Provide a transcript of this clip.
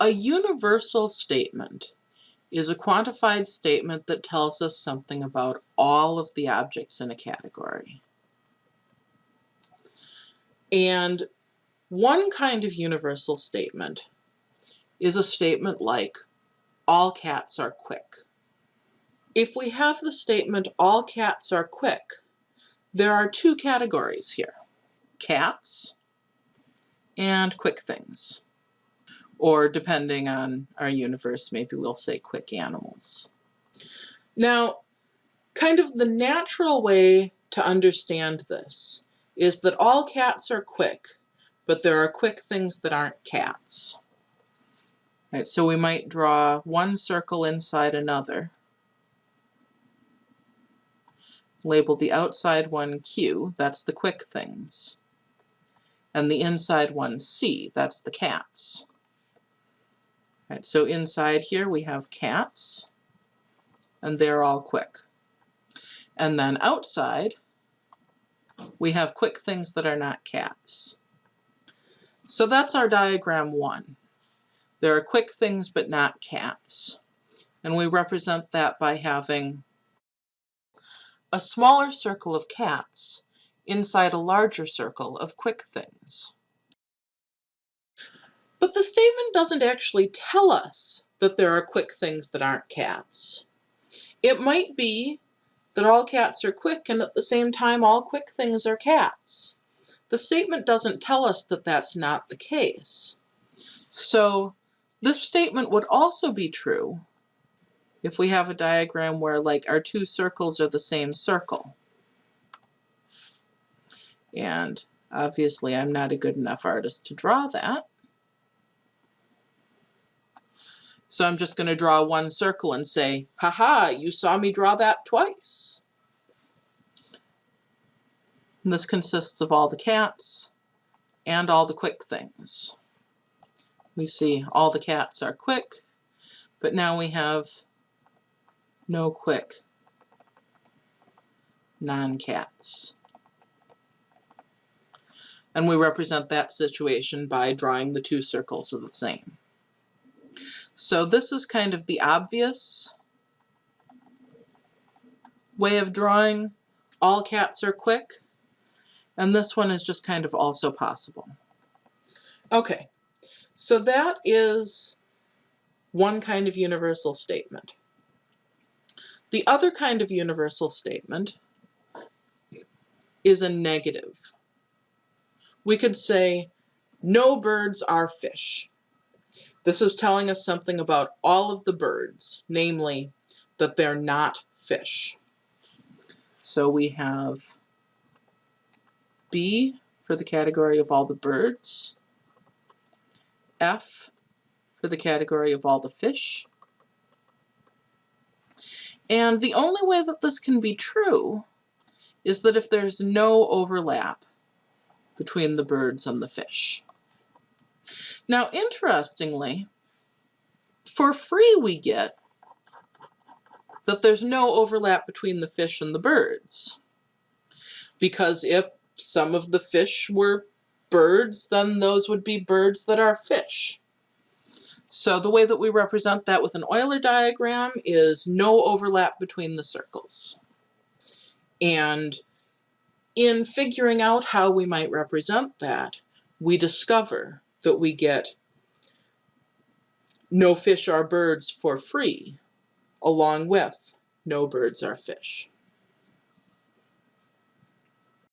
A universal statement is a quantified statement that tells us something about all of the objects in a category. And one kind of universal statement is a statement like, all cats are quick. If we have the statement, all cats are quick, there are two categories here, cats and quick things. Or depending on our universe, maybe we'll say quick animals. Now, kind of the natural way to understand this is that all cats are quick, but there are quick things that aren't cats. So we might draw one circle inside another, label the outside one Q, that's the quick things, and the inside one C, that's the cats. Right, so inside here we have cats, and they're all quick. And then outside, we have quick things that are not cats. So that's our diagram one. There are quick things but not cats. And we represent that by having a smaller circle of cats inside a larger circle of quick things. But the statement doesn't actually tell us that there are quick things that aren't cats. It might be that all cats are quick and at the same time all quick things are cats. The statement doesn't tell us that that's not the case. So this statement would also be true if we have a diagram where like our two circles are the same circle. And obviously I'm not a good enough artist to draw that. So I'm just going to draw one circle and say, haha, you saw me draw that twice. And this consists of all the cats and all the quick things. We see all the cats are quick, but now we have no quick non-cats. And we represent that situation by drawing the two circles of the same. So this is kind of the obvious way of drawing all cats are quick. And this one is just kind of also possible. Okay, so that is one kind of universal statement. The other kind of universal statement is a negative. We could say, no birds are fish. This is telling us something about all of the birds, namely that they're not fish. So we have B for the category of all the birds, F for the category of all the fish, and the only way that this can be true is that if there's no overlap between the birds and the fish. Now, interestingly, for free we get that there's no overlap between the fish and the birds. Because if some of the fish were birds, then those would be birds that are fish. So the way that we represent that with an Euler diagram is no overlap between the circles. And in figuring out how we might represent that, we discover that we get no fish are birds for free, along with no birds are fish.